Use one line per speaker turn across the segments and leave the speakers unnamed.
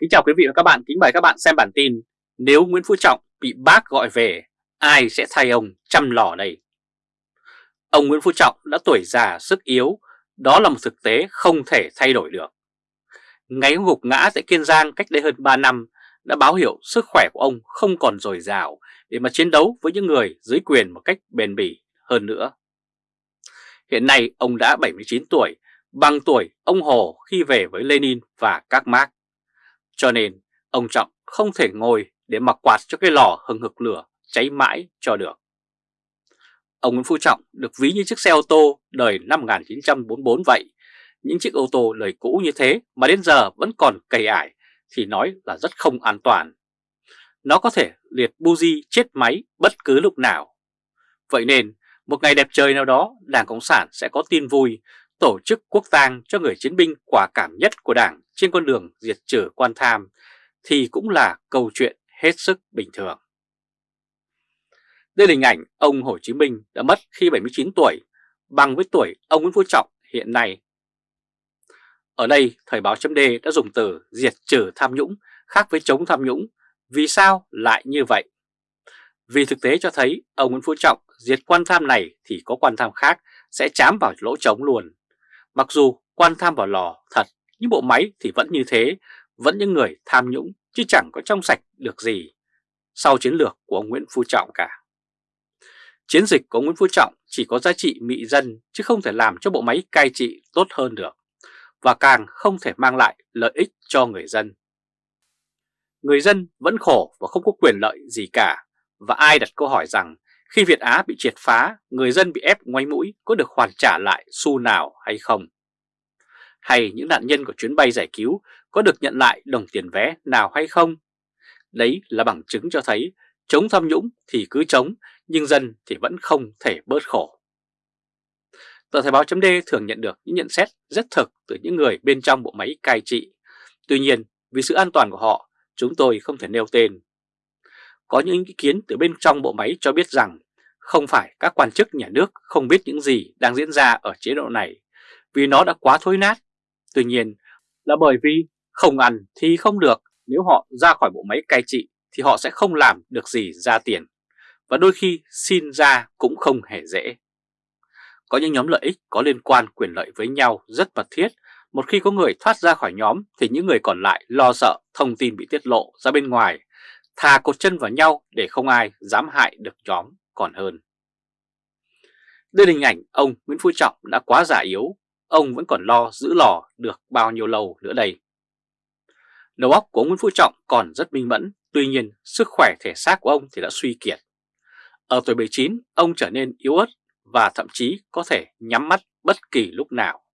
Kính chào quý vị và các bạn, kính mời các bạn xem bản tin Nếu Nguyễn Phú Trọng bị bác gọi về, ai sẽ thay ông chăm lò đây? Ông Nguyễn Phú Trọng đã tuổi già sức yếu, đó là một thực tế không thể thay đổi được. Ngày gục ngã tại Kiên Giang cách đây hơn 3 năm đã báo hiệu sức khỏe của ông không còn dồi dào để mà chiến đấu với những người dưới quyền một cách bền bỉ hơn nữa. Hiện nay ông đã 79 tuổi, bằng tuổi ông Hồ khi về với Lenin và các Marx. Cho nên ông Trọng không thể ngồi để mặc quạt cho cái lò hừng hực lửa cháy mãi cho được. Ông Nguyễn Phú Trọng được ví như chiếc xe ô tô đời năm 1944 vậy. Những chiếc ô tô đời cũ như thế mà đến giờ vẫn còn cầy ải thì nói là rất không an toàn. Nó có thể liệt buji chết máy bất cứ lúc nào. Vậy nên, một ngày đẹp trời nào đó, Đảng Cộng sản sẽ có tin vui tổ chức quốc tang cho người chiến binh quả cảm nhất của Đảng trên con đường diệt trừ quan tham thì cũng là câu chuyện hết sức bình thường. Đây là hình ảnh ông Hồ Chí Minh đã mất khi 79 tuổi, bằng với tuổi ông Nguyễn Phú Trọng hiện nay. Ở đây, Thời báo chấm đã dùng từ diệt trừ tham nhũng khác với chống tham nhũng. Vì sao lại như vậy? Vì thực tế cho thấy ông Nguyễn Phú Trọng diệt quan tham này thì có quan tham khác sẽ chám vào lỗ trống luôn. Mặc dù quan tham vào lò thật, nhưng bộ máy thì vẫn như thế, vẫn những người tham nhũng chứ chẳng có trong sạch được gì sau chiến lược của ông Nguyễn Phú Trọng cả. Chiến dịch của Nguyễn Phú Trọng chỉ có giá trị mị dân chứ không thể làm cho bộ máy cai trị tốt hơn được và càng không thể mang lại lợi ích cho người dân. Người dân vẫn khổ và không có quyền lợi gì cả và ai đặt câu hỏi rằng khi Việt Á bị triệt phá, người dân bị ép ngoáy mũi có được hoàn trả lại xu nào hay không? Hay những nạn nhân của chuyến bay giải cứu có được nhận lại đồng tiền vé nào hay không? Đấy là bằng chứng cho thấy chống tham nhũng thì cứ chống, nhưng dân thì vẫn không thể bớt khổ. Tờ Thời báo chấm thường nhận được những nhận xét rất thực từ những người bên trong bộ máy cai trị. Tuy nhiên, vì sự an toàn của họ, chúng tôi không thể nêu tên có những ý kiến từ bên trong bộ máy cho biết rằng không phải các quan chức nhà nước không biết những gì đang diễn ra ở chế độ này vì nó đã quá thối nát. Tuy nhiên là bởi vì không ăn thì không được, nếu họ ra khỏi bộ máy cai trị thì họ sẽ không làm được gì ra tiền và đôi khi xin ra cũng không hề dễ. Có những nhóm lợi ích có liên quan quyền lợi với nhau rất mật thiết, một khi có người thoát ra khỏi nhóm thì những người còn lại lo sợ thông tin bị tiết lộ ra bên ngoài thà cột chân vào nhau để không ai dám hại được nhóm còn hơn. Đây là hình ảnh ông Nguyễn Phú Trọng đã quá giả yếu, ông vẫn còn lo giữ lò được bao nhiêu lâu nữa đây. Đầu óc của ông Nguyễn Phú Trọng còn rất minh mẫn, tuy nhiên sức khỏe thể xác của ông thì đã suy kiệt. Ở tuổi 79, ông trở nên yếu ớt và thậm chí có thể nhắm mắt bất kỳ lúc nào.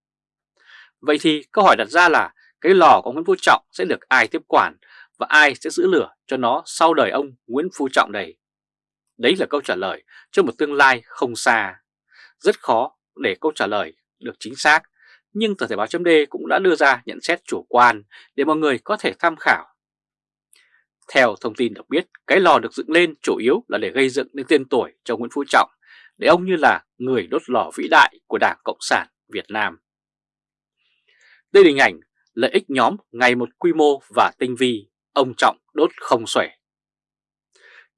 Vậy thì câu hỏi đặt ra là cái lò của Nguyễn Phú Trọng sẽ được ai tiếp quản và ai sẽ giữ lửa cho nó sau đời ông Nguyễn Phú Trọng đây, Đấy là câu trả lời cho một tương lai không xa. Rất khó để câu trả lời được chính xác, nhưng tờ Thể báo chấm cũng đã đưa ra nhận xét chủ quan để mọi người có thể tham khảo. Theo thông tin được biết, cái lò được dựng lên chủ yếu là để gây dựng nên tên tuổi cho Nguyễn Phú Trọng, để ông như là người đốt lò vĩ đại của Đảng Cộng sản Việt Nam. Đây là hình ảnh lợi ích nhóm ngày một quy mô và tinh vi ông Trọng đốt không xuể.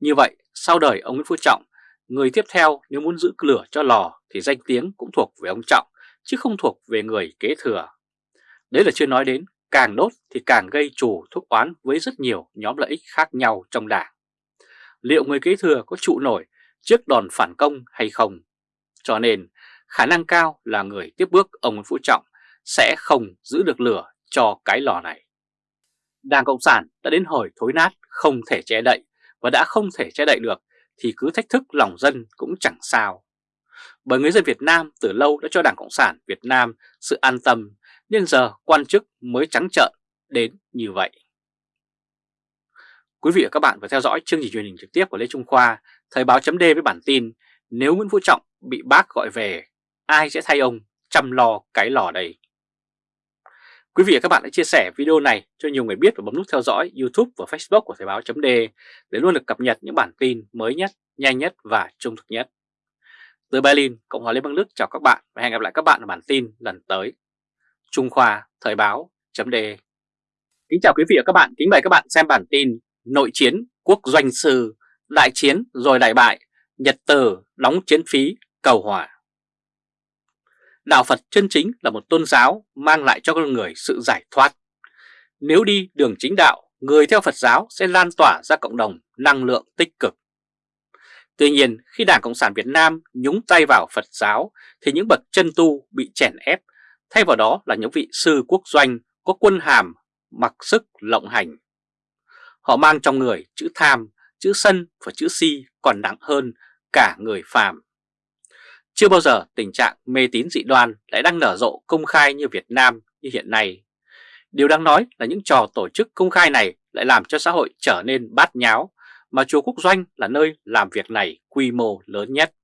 Như vậy, sau đời ông Nguyễn Phú Trọng, người tiếp theo nếu muốn giữ lửa cho lò thì danh tiếng cũng thuộc về ông Trọng, chứ không thuộc về người kế thừa. Đấy là chưa nói đến, càng đốt thì càng gây chủ thúc oán với rất nhiều nhóm lợi ích khác nhau trong đảng. Liệu người kế thừa có trụ nổi trước đòn phản công hay không? Cho nên, khả năng cao là người tiếp bước ông Nguyễn Phú Trọng sẽ không giữ được lửa cho cái lò này. Đảng Cộng sản đã đến hồi thối nát, không thể che đậy và đã không thể che đậy được thì cứ thách thức lòng dân cũng chẳng sao. Bởi người dân Việt Nam từ lâu đã cho Đảng Cộng sản Việt Nam sự an tâm nên giờ quan chức mới trắng trợn đến như vậy. Quý vị và các bạn vừa theo dõi chương trình truyền hình trực tiếp của Lê Trung Khoa, Thời báo chấm với bản tin Nếu Nguyễn Phú Trọng bị bác gọi về, ai sẽ thay ông chăm lo cái lò đây? Quý vị và các bạn hãy chia sẻ video này cho nhiều người biết và bấm nút theo dõi YouTube và Facebook của Thời báo .d để luôn được cập nhật những bản tin mới nhất, nhanh nhất và trung thực nhất. Từ Berlin, Cộng hòa Liên bang Đức chào các bạn và hẹn gặp lại các bạn ở bản tin lần tới. Trung Khoa Thời báo .d Kính chào quý vị và các bạn, kính mời các bạn xem bản tin Nội chiến quốc doanh sư, đại chiến rồi đại bại, Nhật Từ đóng chiến phí cầu hòa. Đạo Phật chân chính là một tôn giáo mang lại cho con người sự giải thoát. Nếu đi đường chính đạo, người theo Phật giáo sẽ lan tỏa ra cộng đồng năng lượng tích cực. Tuy nhiên, khi Đảng Cộng sản Việt Nam nhúng tay vào Phật giáo thì những bậc chân tu bị chèn ép, thay vào đó là những vị sư quốc doanh có quân hàm mặc sức lộng hành. Họ mang trong người chữ tham, chữ sân và chữ si còn nặng hơn cả người phàm. Chưa bao giờ tình trạng mê tín dị đoan lại đang nở rộ công khai như Việt Nam như hiện nay. Điều đáng nói là những trò tổ chức công khai này lại làm cho xã hội trở nên bát nháo, mà chùa Quốc Doanh là nơi làm việc này quy mô lớn nhất.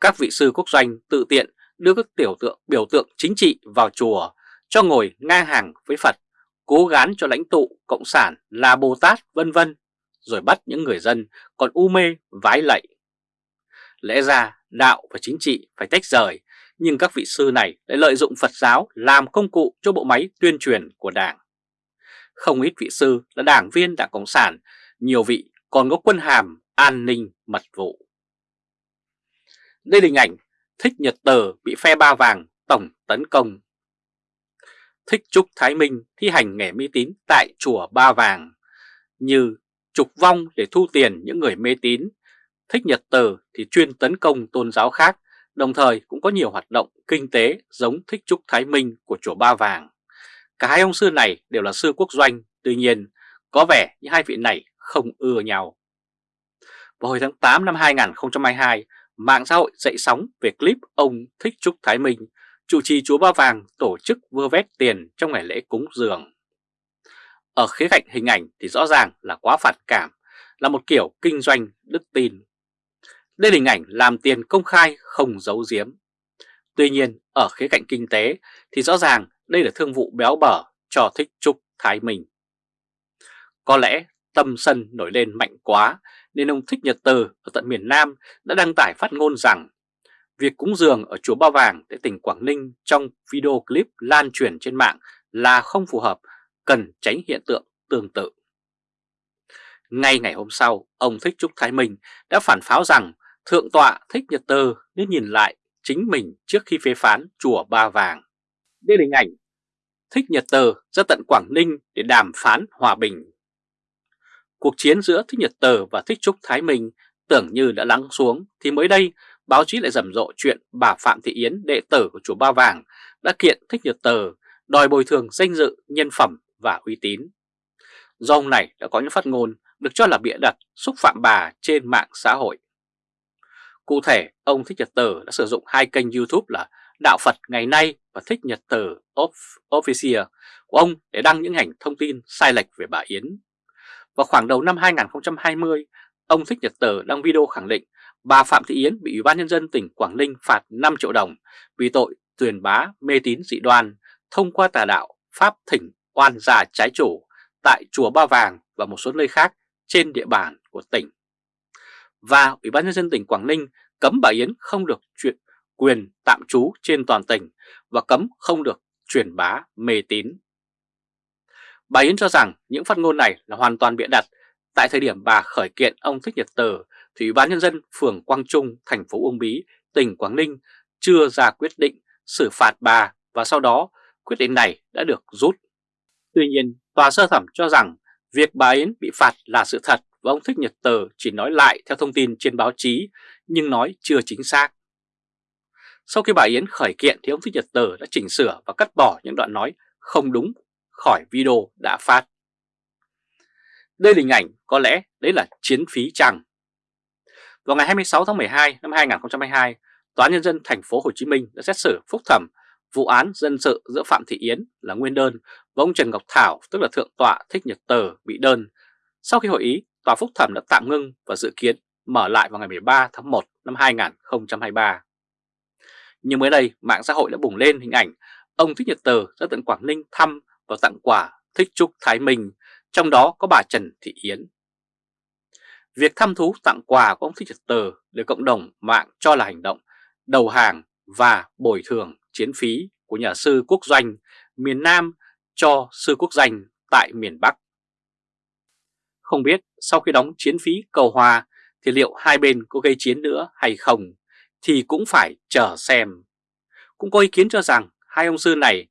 Các vị sư Quốc Doanh tự tiện đưa các tiểu tượng biểu tượng chính trị vào chùa cho ngồi ngang hàng với Phật cố gán cho lãnh tụ Cộng sản là Bồ Tát vân vân, rồi bắt những người dân còn u mê vái lạy. Lẽ ra đạo và chính trị phải tách rời, nhưng các vị sư này lại lợi dụng Phật giáo làm công cụ cho bộ máy tuyên truyền của Đảng. Không ít vị sư là đảng viên Đảng Cộng sản, nhiều vị còn có quân hàm an ninh mật vụ. Đây là hình ảnh Thích Nhật Tờ bị phe ba vàng tổng tấn công thích trúc Thái Minh thi hành nghề mê tín tại chùa Ba Vàng như trục vong để thu tiền những người mê tín. Thích Nhật Từ thì chuyên tấn công tôn giáo khác, đồng thời cũng có nhiều hoạt động kinh tế giống Thích Trúc Thái Minh của chùa Ba Vàng. Cả hai ông sư này đều là sư quốc doanh, tuy nhiên có vẻ như hai vị này không ưa nhau. Vào hồi tháng 8 năm 2022, mạng xã hội dậy sóng về clip ông Thích Trúc Thái Minh chủ trì chùa Ba Vàng tổ chức vơ vét tiền trong ngày lễ cúng dường. Ở khía cạnh hình ảnh thì rõ ràng là quá phản cảm, là một kiểu kinh doanh đức tin. Đây là hình ảnh làm tiền công khai không giấu giếm. Tuy nhiên, ở khía cạnh kinh tế thì rõ ràng đây là thương vụ béo bở cho thích trúc Thái Minh. Có lẽ tâm sân nổi lên mạnh quá nên ông Thích Nhật Từ ở tận miền Nam đã đăng tải phát ngôn rằng Việc cúng dường ở chùa Ba Vàng tại tỉnh Quảng Ninh trong video clip lan truyền trên mạng là không phù hợp, cần tránh hiện tượng tương tự. Ngay ngày hôm sau, ông Thích Trúc Thái Minh đã phản pháo rằng Thượng tọa Thích Nhật Tơ nên nhìn lại chính mình trước khi phê phán chùa Ba Vàng. Đây là hình ảnh Thích Nhật Tơ ra tận Quảng Ninh để đàm phán hòa bình. Cuộc chiến giữa Thích Nhật Tơ và Thích Trúc Thái Minh tưởng như đã lắng xuống thì mới đây báo chí lại rầm rộ chuyện bà Phạm Thị Yến, đệ tử của chùa Ba Vàng, đã kiện Thích Nhật Tờ đòi bồi thường danh dự, nhân phẩm và uy tín. Do ông này đã có những phát ngôn được cho là bịa đặt xúc phạm bà trên mạng xã hội. Cụ thể, ông Thích Nhật Tờ đã sử dụng hai kênh YouTube là Đạo Phật Ngày Nay và Thích Nhật Tờ Official của ông để đăng những hành thông tin sai lệch về bà Yến. Vào khoảng đầu năm 2020, ông Thích Nhật Tờ đăng video khẳng định bà Phạm Thị Yến bị Ủy ban Nhân dân tỉnh Quảng Ninh phạt 5 triệu đồng vì tội tuyển bá mê tín dị đoan thông qua tà đạo Pháp thỉnh oan già trái chủ tại Chùa Ba Vàng và một số nơi khác trên địa bàn của tỉnh. Và Ủy ban Nhân dân tỉnh Quảng Ninh cấm bà Yến không được chuyện quyền tạm trú trên toàn tỉnh và cấm không được truyền bá mê tín. Bà Yến cho rằng những phát ngôn này là hoàn toàn bịa đặt tại thời điểm bà khởi kiện ông Thích Nhật Từ thì Ủy ban Nhân dân phường Quang Trung, thành phố Uông Bí, tỉnh Quảng Ninh chưa ra quyết định xử phạt bà và sau đó quyết định này đã được rút. Tuy nhiên, tòa sơ thẩm cho rằng việc bà Yến bị phạt là sự thật và ông Thích Nhật Tờ chỉ nói lại theo thông tin trên báo chí nhưng nói chưa chính xác. Sau khi bà Yến khởi kiện thì ông Thích Nhật Tờ đã chỉnh sửa và cắt bỏ những đoạn nói không đúng khỏi video đã phát. Đây là hình ảnh có lẽ đấy là chiến phí chăng. Vào ngày 26 tháng 12 năm 2022, Tòa Nhân dân thành phố Hồ Chí Minh đã xét xử phúc thẩm vụ án dân sự giữa Phạm Thị Yến là nguyên đơn và ông Trần Ngọc Thảo tức là Thượng tọa Thích Nhật Tờ bị đơn. Sau khi hội ý, Tòa phúc thẩm đã tạm ngưng và dự kiến mở lại vào ngày 13 tháng 1 năm 2023. Nhưng mới đây, mạng xã hội đã bùng lên hình ảnh ông Thích Nhật Tờ ra tận Quảng Ninh thăm và tặng quà Thích Trúc Thái Minh, trong đó có bà Trần Thị Yến. Việc thăm thú tặng quà của ông Thích Nhật Tờ được cộng đồng mạng cho là hành động đầu hàng và bồi thường chiến phí của nhà sư quốc doanh miền Nam cho sư quốc danh tại miền Bắc. Không biết sau khi đóng chiến phí cầu hòa thì liệu hai bên có gây chiến nữa hay không thì cũng phải chờ xem. Cũng có ý kiến cho rằng hai ông sư này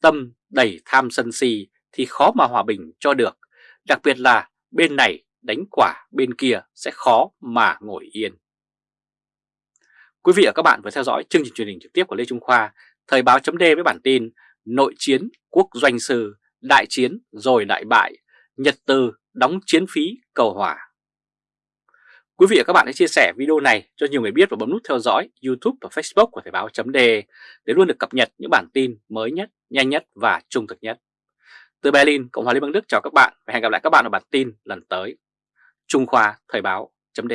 tâm đầy tham sân si thì khó mà hòa bình cho được, đặc biệt là bên này đánh quả bên kia sẽ khó mà ngồi yên. Quý vị và các bạn vừa theo dõi chương trình truyền hình trực tiếp của Lê Trung Khoa, Thời báo chấm với bản tin Nội chiến quốc doanh sư, đại chiến rồi đại bại, Nhật Từ đóng chiến phí cầu hòa. Quý vị và các bạn hãy chia sẻ video này cho nhiều người biết và bấm nút theo dõi YouTube và Facebook của Thời báo chấm để luôn được cập nhật những bản tin mới nhất, nhanh nhất và trung thực nhất. Từ Berlin, Cộng hòa Liên bang Đức chào các bạn và hẹn gặp lại các bạn ở bản tin lần tới. Trung Khoa Thời báo chấm